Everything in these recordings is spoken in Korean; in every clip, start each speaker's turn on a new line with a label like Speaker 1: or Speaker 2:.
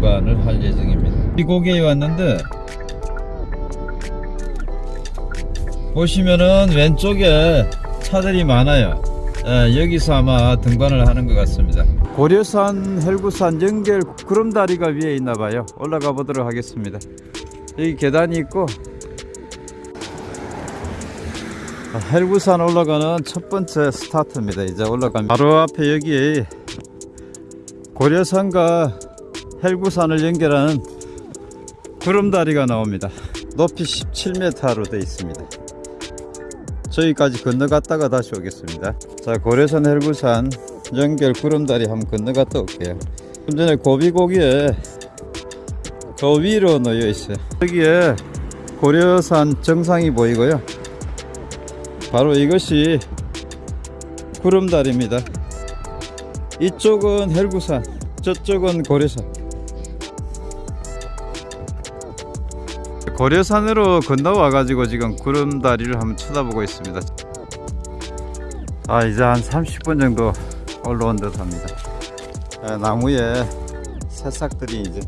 Speaker 1: 등반을 할 예정입니다. 이 고개에 왔는데 보시면은 왼쪽에 차들이 많아요. 예, 여기서 아마 등반을 하는 것 같습니다. 고려산 헬구산 연결 구름다리가 위에 있나봐요. 올라가 보도록 하겠습니다. 여기 계단이 있고 아, 헬구산 올라가는 첫 번째 스타트입니다. 이제 올라가면 바로 앞에 여기 고려산과 헬구산을 연결하는 구름다리가 나옵니다. 높이 17m로 되어 있습니다. 저기까지 건너갔다가 다시 오겠습니다. 자 고려산 헬구산 연결 구름다리 한번 건너갔다 올게요. 좀 전에 고비고기에 저 위로 놓여 있어요. 여기에 고려산 정상이 보이고요. 바로 이것이 구름다리입니다. 이쪽은 헬구산 저쪽은 고려산 고려산으로 건너와 가지고 지금 구름다리를 한번 쳐다보고 있습니다. 아 이제 한 30분 정도 올라온 듯 합니다. 아, 나무에 새싹들이 이제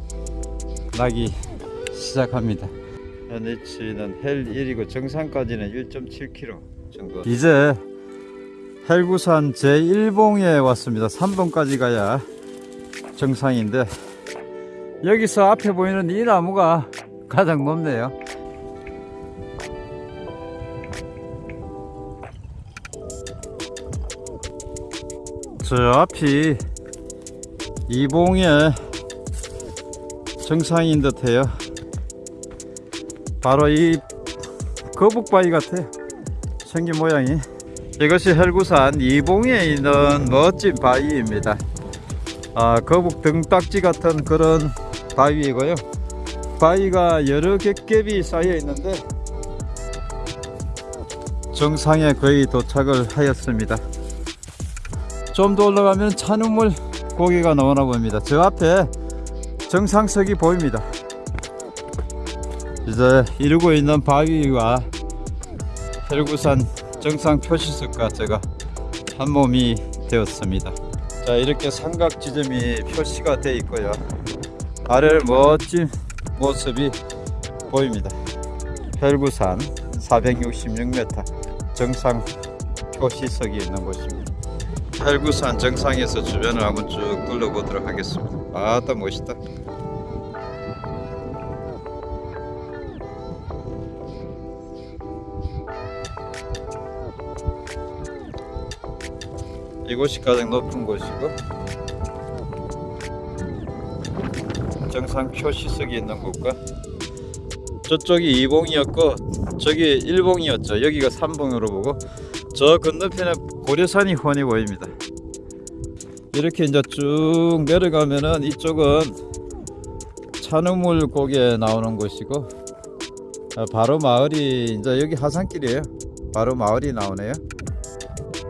Speaker 1: 나기 시작합니다. 현위치는 헬 1이고 정상까지는 1.7km 정도. 이제 헬구산 제1봉에 왔습니다. 3봉까지 가야 정상인데 여기서 앞에 보이는 이 나무가 가장 높네요. 저 앞이 이봉의 정상인 듯해요. 바로 이 거북바위 같아요. 생긴 모양이. 이것이 헬구산 이봉에 있는 멋진 바위입니다. 아, 거북 등딱지 같은 그런 바위이고요 바위가 여러 겹겹이 쌓여 있는데 정상에 거의 도착을 하였습니다. 좀 더 올라가면 찬우물 고개가 나오나 봅니다. 저 앞에 정상석이 보입니다. 이제 이루고 있는 바위와 헬구산 정상 표시석과 제가 한 몸이 되었습니다. 자 이렇게 삼각 지점이 표시가 되어 있고요. 아래 멋진 모습이 보입니다. 헬구산 466m 정상 표시석이 있는 곳입니다. 헬구산 정상에서 주변을 한번 쭉 둘러보도록 하겠습니다. 아따 멋있다. 이곳이 가장 높은 곳이고 정상 표시석이 있는 곳과 저쪽이 2봉이었고 저기 1봉이었죠. 여기가 3봉으로 보고 저 건너편에 고려산이 훤히 보입니다. 이렇게 이제 쭉 내려가면은 이쪽은 찬우물 고개 나오는 곳이고 아, 바로 마을이 이제 여기 하산길이에요. 바로 마을이 나오네요.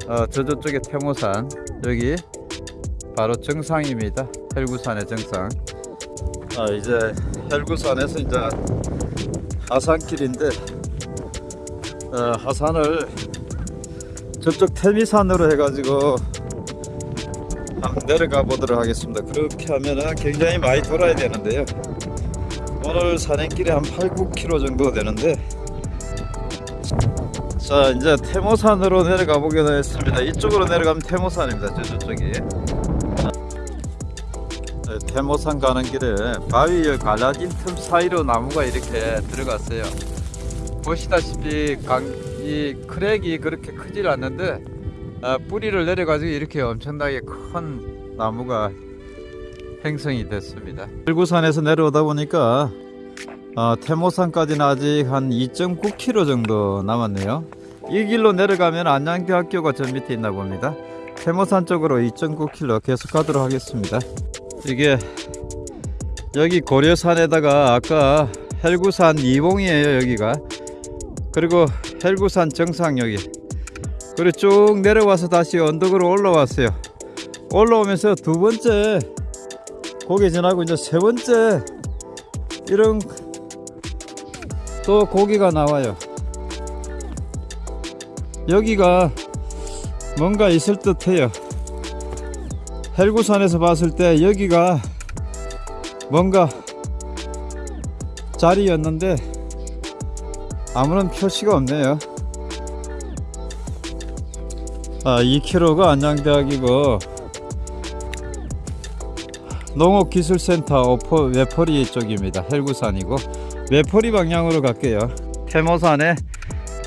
Speaker 1: 어, 저 저쪽에 태모산 여기 바로 정상입니다. 헬구산의 정상 아, 이제 헬구산에서 이제 하산길인데 어, 하산을 저쪽 태미산으로 해가지고 내려가 보도록 하겠습니다. 그렇게 하면은 굉장히 많이 돌아야 되는데요. 오늘 산행길이 한 8, 9km 정도 되는데 자 이제 태모산으로 내려가 보기로 했습니다. 이쪽으로 내려가면 태모산입니다. 저 저쪽이 네, 태모산 가는 길에 바위에 갈라진 틈 사이로 나무가 이렇게 들어갔어요. 보시다시피 강, 이 크랙이 그렇게 크질 않는데 아, 뿌리를 내려가지고 이렇게 엄청나게 큰 나무가 행성이 됐습니다. 일구산에서 내려오다 보니까 어, 태모산까지는 아직 한 2.9km 정도 남았네요. 이 길로 내려가면 안양대학교가 저 밑에 있나 봅니다. 태모산 쪽으로 2.9km 계속 가도록 하겠습니다 이게 여기 고려산에다가 아까 헬구산 이봉이에요 여기가. 그리고 헬구산 정상 여기. 그리고 쭉 내려와서 다시 언덕으로 올라왔어요. 올라오면서 두 번째 고개 지나고 이제 세 번째 이런 또 고기가 나와요. 여기가 뭔가 있을 듯 해요 헬구산에서 봤을 때 여기가 뭔가 자리였는데 아무런 표시가 없네요. 아, 2km가 안양대학이고 농업기술센터 오포 외포리 쪽입니다. 헬구산이고 외포리 방향으로 갈게요. 태모산의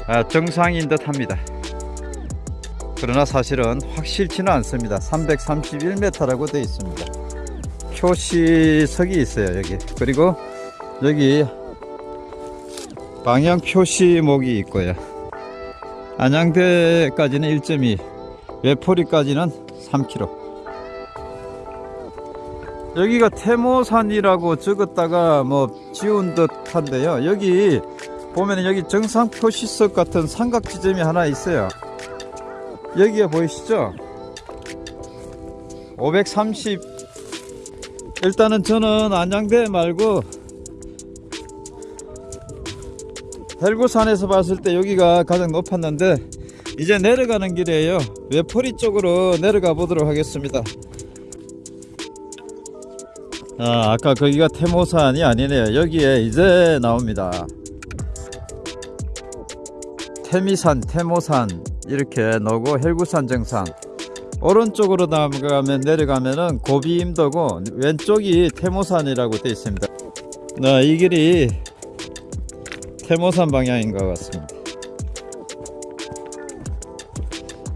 Speaker 1: 아, 정상인 듯 합니다. 그러나 사실은 확실치는 않습니다. 331m라고 되어 있습니다. 표시석이 있어요, 여기. 그리고 여기 방향 표시목이 있고요. 안양대까지는 1.2, 외포리까지는 3km. 여기가 태모산이라고 적었다가 뭐 지운 듯 한데요. 여기 보면 여기 정상 표시석 같은 삼각 지점이 하나 있어요. 여기가 보이시죠? 530 일단은 저는 안양대 말고 헬구산에서 봤을 때 여기가 가장 높았는데 이제 내려가는 길이에요. 외포리 쪽으로 내려가 보도록 하겠습니다. 아, 아까 거기가 태모산이 아니네요. 여기에 이제 나옵니다. 태미산 태모산 이렇게 나오고 헬구산 정상. 오른쪽으로 나가면 내려가면은 고비 임도고 왼쪽이 태모산이라고 되어 있습니다. 네, 이 길이 태모산 방향인 것 같습니다.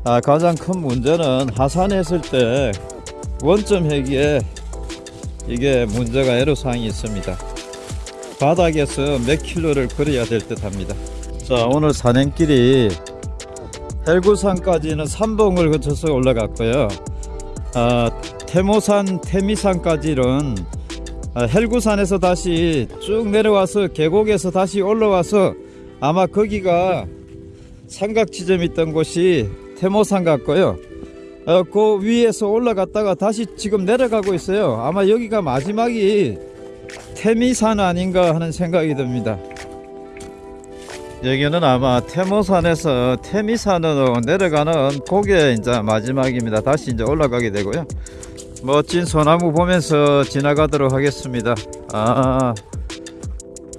Speaker 1: 아, 가장 큰 문제는 하산했을 때 원점 회기에 이게 문제가 애로사항이 있습니다. 바닥에서 몇 킬로를 걸어야 될 듯 합니다. 자 오늘 산행길이 헬구산까지는 삼봉을 거쳐서 올라갔고요. 아, 태모산 태미산까지는 아, 헬구산에서 다시 쭉 내려와서 계곡에서 다시 올라와서 아마 거기가 삼각 지점 있던 곳이 태모산 같고요. 어, 그 위에서 올라갔다가 다시 지금 내려가고 있어요. 아마 여기가 마지막이 태미산 아닌가 하는 생각이 듭니다 여기는 아마 태모산에서 태미산으로 내려가는 그게 이제 마지막입니다. 다시 이제 올라가게 되고요. 멋진 소나무 보면서 지나가도록 하겠습니다. 아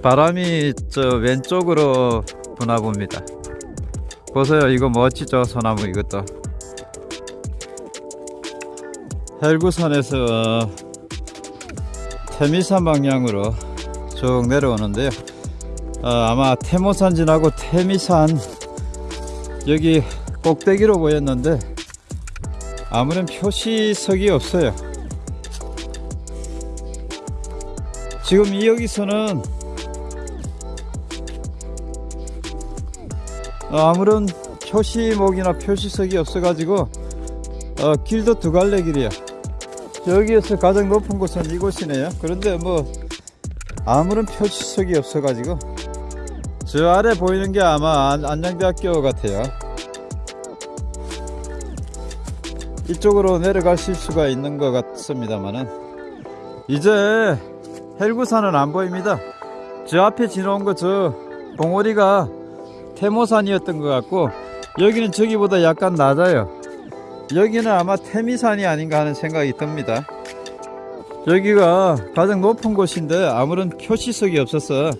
Speaker 1: 바람이 저 왼쪽으로 부나 봅니다. 보세요. 이거 멋지죠? 소나무 이것도. 헬구산에서 태미산 방향으로 쭉 내려오는데요 어, 아마 태모산 지나고 태미산 여기 꼭대기로 보였는데 아무런 표시석이 없어요. 지금 이 여기서는 어, 아무런 표시목이나 표시석이 없어 가지고 어, 길도 두 갈래 길이야. 여기에서 가장 높은 곳은 이곳이네요. 그런데 뭐 아무런 표시석이 없어 가지고 저 아래 보이는 게 아마 안- 안양대학교 같아요. 이쪽으로 내려가실 수가 있는 것 같습니다만은 이제 헬구산은 안 보입니다. 저 앞에 지나온 거 저 봉오리가 태모산이었던 것 같고 여기는 저기보다 약간 낮아요. 여기는 아마 태미산이 아닌가 하는 생각이 듭니다. 여기가 가장 높은 곳인데 아무런 표시석이 없어서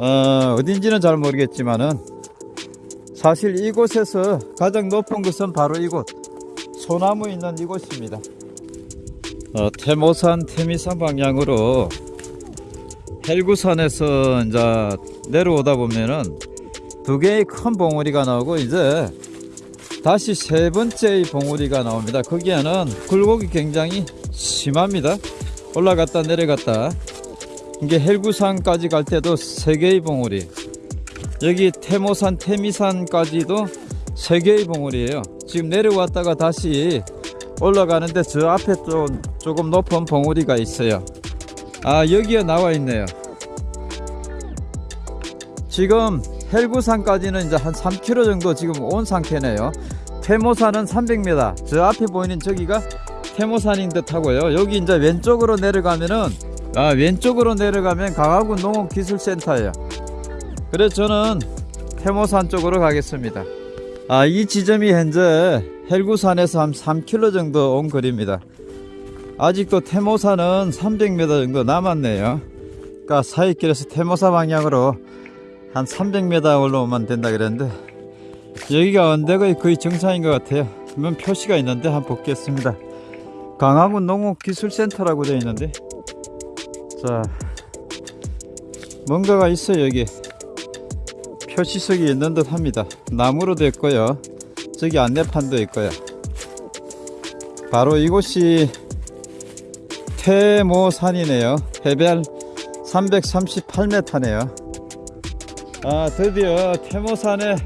Speaker 1: 어, 어딘지는 잘 모르겠지만은 사실 이곳에서 가장 높은 것은 바로 이곳 소나무 있는 이곳입니다. 어, 태모산 태미산 방향으로 헬구산에서 이제 내려오다 보면은 두 개의 큰 봉우리가 나오고 이제 다시 세 번째의 봉우리가 나옵니다. 거기에는 굴곡이 굉장히 심합니다. 올라갔다 내려갔다 이게 헬구산까지 갈 때도 세 개의 봉우리. 여기 태모산 태미산까지도 세 개의 봉우리예요. 지금 내려왔다가 다시 올라가는데 저 앞에 좀 조금 높은 봉우리가 있어요. 아 여기에 나와 있네요. 지금 헬구산까지는 이제 한 3km 정도 지금 온 상태네요. 태모산은 300m 저 앞에 보이는 저기가 태모산인 듯 하고요. 여기 이제 왼쪽으로 내려가면은 아 왼쪽으로 내려가면 강화군 농업기술센터예요 그래서 저는 태모산 쪽으로 가겠습니다 아 이 지점이 현재 헬구산에서 한 3km 정도 온 거리입니다 아직도 태모사는 300m 정도 남았네요. 그러니까 사이길에서 태모사 방향으로 한 300m 올라오면 된다 그랬는데 여기가 언덕의 거의 정상인 것 같아요. 그러면 표시가 있는데 한번 보겠습니다. 강화군 농업기술센터라고 되어 있는데 자 뭔가가 있어요 여기 표시석이 있는 듯 합니다. 나무로 됐고요. 저기 안내판도 있고요. 바로 이곳이 태모산이네요. 해발 338m네요. 아, 드디어 태모산에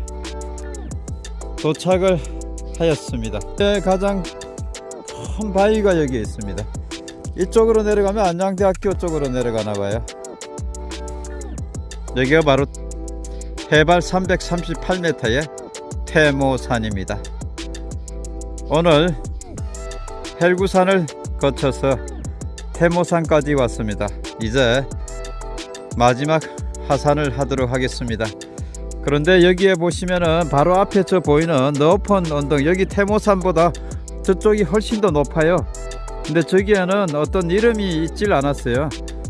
Speaker 1: 도착을 하였습니다. 네, 가장 큰 바위가 여기 있습니다. 이쪽으로 내려가면 안양대학교 쪽으로 내려가나 봐요. 여기가 바로 해발 338m의 태모산입니다. 오늘 헬구산을 거쳐서 태모산까지 왔습니다. 이제 마지막 하산을 하도록 하겠습니다. 그런데 여기에 보시면은 바로 앞에 저 보이는 높은 언덕 여기 태모산보다 저쪽이 훨씬 더 높아요. 근데 저기에는 어떤 이름이 있질 않았어요.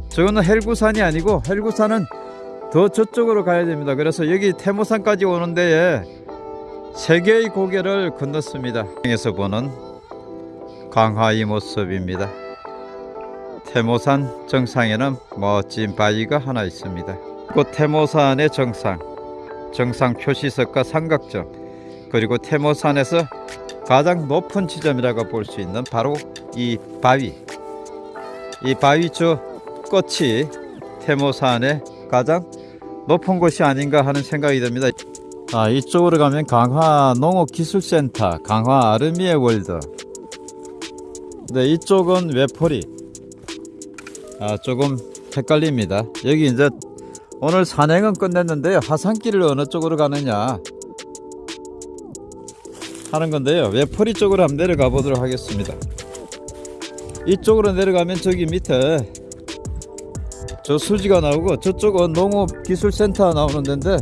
Speaker 1: 저거는 헬구산이 아니고 헬구산은 더 저쪽으로 가야 됩니다. 그래서 여기 태모산까지 오는 데에 세 개의 고개를 건넜습니다. 에서 보는 강화의 모습입니다. 태모산 정상에는 멋진 바위가 하나 있습니다. 그 태모산의 정상, 정상 표시석과 삼각점, 그리고 태모산에서 가장 높은 지점이라고 볼 수 있는 바로 이 바위. 이 바위 저 끝이 태모산의 가장 높은 곳이 아닌가 하는 생각이 듭니다. 아, 이쪽으로 가면 강화 농업기술센터, 강화 아르미의 월드. 네, 이쪽은 외포리. 아, 조금 헷갈립니다. 여기 이제 오늘 산행은 끝냈는데요. 하산길을 어느 쪽으로 가느냐 하는 건데요. 외포리 쪽으로 한번 내려가 보도록 하겠습니다. 이쪽으로 내려가면 저기 밑에 저 수지가 나오고 저쪽은 농업기술센터 나오는 데인데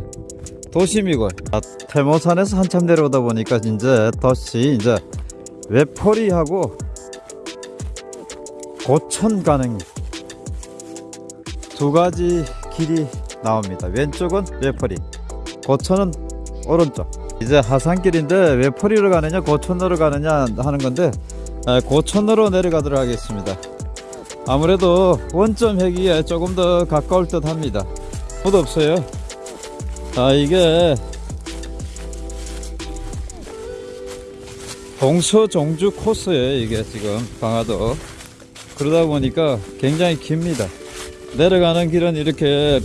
Speaker 1: 도심이고 아, 태모산에서 한참 내려오다 보니까 이제 덫이 이제 외포리하고 고천 가는 두 가지 길이 나옵니다. 왼쪽은 외포리, 고천은 오른쪽. 이제 하산길인데 외포리로 가느냐 고천으로 가느냐 하는 건데 아, 고천으로 내려가도록 하겠습니다. 아무래도 원점 회기에 조금 더 가까울 듯 합니다. 못 없어요. 아 이게 동서종주 코스예요 이게 지금 강화도 그러다 보니까 굉장히 깁니다. 내려가는 길은 이렇게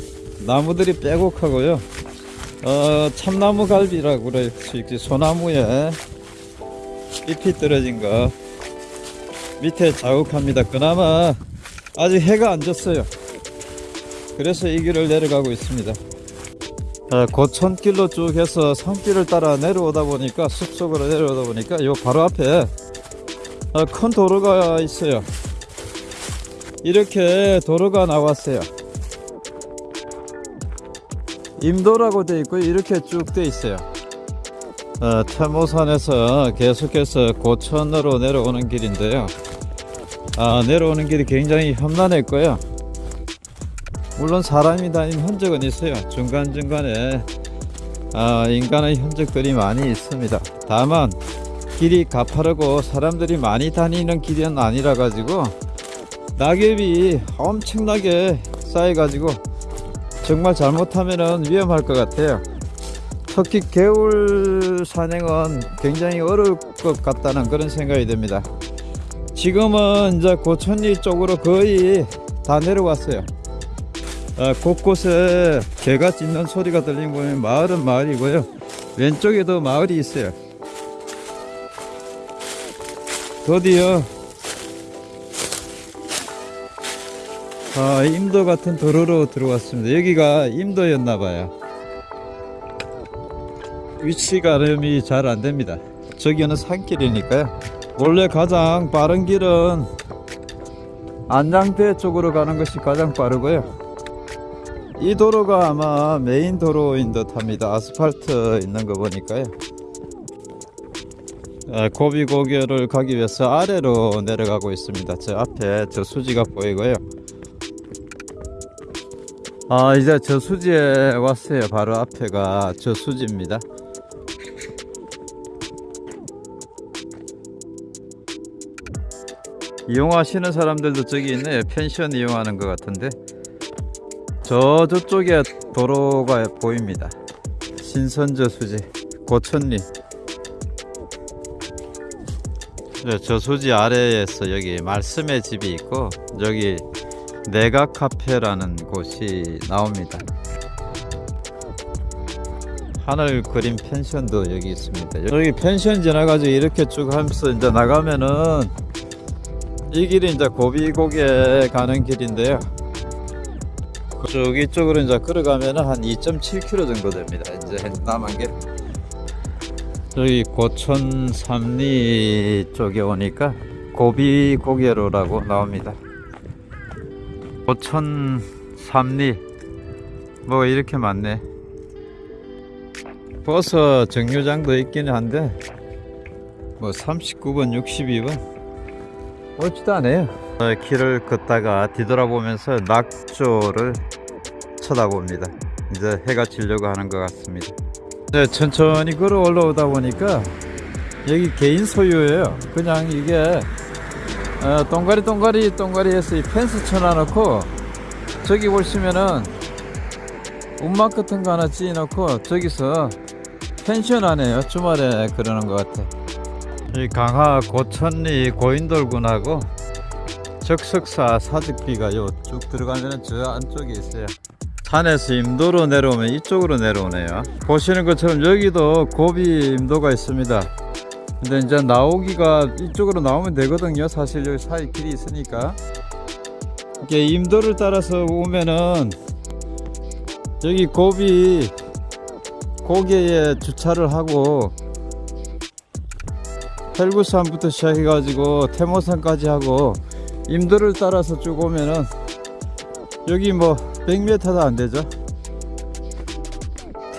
Speaker 1: 나무들이 빼곡하고요. 어, 참나무 갈비라고 그럴 수 있지. 소나무에 잎이 떨어진 거 밑에 자욱합니다. 그나마 아직 해가 안 졌어요. 그래서 이 길을 내려가고 있습니다. 어, 고천길로 쭉 해서 산길을 따라 내려오다 보니까 숲속으로 내려오다 보니까 요 바로 앞에 어, 큰 도로가 있어요. 이렇게 도로가 나왔어요. 임도라고 되어 있고 이렇게 쭉 되어 있어요. 어, 태모산에서 계속해서 고천으로 내려오는 길인데요. 아, 내려오는 길이 굉장히 험난했고요. 물론 사람이 다닌 흔적은 있어요. 중간중간에 아, 인간의 흔적들이 많이 있습니다. 다만 길이 가파르고 사람들이 많이 다니는 길은 아니라 가지고 낙엽이 엄청나게 쌓여 가지고 정말 잘못하면 위험할 것 같아요. 특히 겨울 산행은 굉장히 어려울 것 같다는 그런 생각이 듭니다. 지금은 이제 고천리 쪽으로 거의 다 내려왔어요. 아, 곳곳에 개가 짖는 소리가 들리는 보면 마을은 마을이고요. 왼쪽에도 마을이 있어요. 드디어 아, 임도 같은 도로로 들어왔습니다. 여기가 임도였나 봐요. 위치 가름이 잘 안 됩니다. 저기는 산길이니까요. 원래 가장 빠른 길은 안양대 쪽으로 가는 것이 가장 빠르고요. 이 도로가 아마 메인 도로인 듯 합니다. 아스팔트 있는 거 보니까요. 어, 고비고개를 가기 위해서 아래로 내려가고 있습니다. 저 앞에 저 수지가 보이고요. 아 이제 저 수지에 왔어요. 바로 앞에가 저 수지입니다. 이용하시는 사람들도 저기 있네요. 펜션 이용하는 것 같은데 저 저쪽에 도로가 보입니다. 신선저 수지 고천리 네, 저 수지 아래에서 여기 말씀의 집이 있고 여기 내각 카페라는 곳이 나옵니다. 하늘 그림 펜션도 여기 있습니다. 여기 펜션 지나가지고 이렇게 쭉 하면서 이제 나가면은 이 길이 이제 고비고개 가는 길인데요. 쭉 이쪽으로 이제 걸어가면은 한 2.7km 정도 됩니다. 이제 남은 게 저기 고천 삼리 쪽에 오니까 고비고개로라고 나옵니다. 고천 삼리 뭐 이렇게 많네. 버스 정류장도 있기는 한데 뭐 39번, 62번 옳지도 않아요. 어, 길을 걷다가 뒤돌아보면서 낙조를 쳐다봅니다. 이제 해가 지려고 하는 것 같습니다. 네, 천천히 걸어 올라오다 보니까 여기 개인 소유예요. 그냥 이게 어, 동가리 동가리 동가리 해서 이 펜스 쳐놔놓고 저기 보시면은 움막 같은 거 하나 찌놓고 저기서 펜션 하네요. 주말에 그러는 것 같아. 이 강화 고천리 고인돌군하고 적석사 사직비가 요 쭉 들어가면 저 안쪽에 있어요. 산에서 임도로 내려오면 이쪽으로 내려오네요. 보시는 것처럼 여기도 고비 임도가 있습니다. 근데 이제 나오기가 이쪽으로 나오면 되거든요. 사실 여기 사이 길이 있으니까. 이게 임도를 따라서 오면은 여기 고비 고개에 주차를 하고 헬구산부터 시작해 가지고 태모산까지 하고 임도를 따라서 쭉 오면은 여기 뭐 100m도 안 되죠.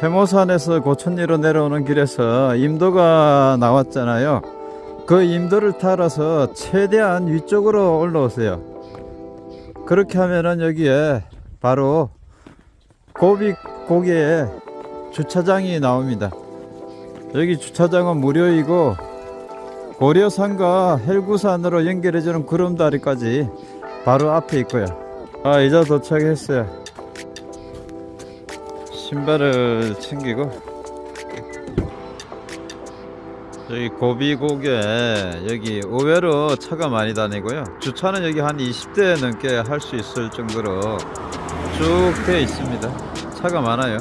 Speaker 1: 태모산에서 고천리로 내려오는 길에서 임도가 나왔잖아요. 그 임도를 따라서 최대한 위쪽으로 올라오세요. 그렇게 하면은 여기에 바로 고비 고개에 주차장이 나옵니다. 여기 주차장은 무료이고 고려산과 헬구산으로 연결해주는 구름다리까지 바로 앞에 있고요. 아 이제 도착했어요. 신발을 챙기고 여기 고비고개 여기 의외로 차가 많이 다니고요. 주차는 여기 한 20대 넘게 할 수 있을 정도로 쭉 되어 있습니다. 차가 많아요.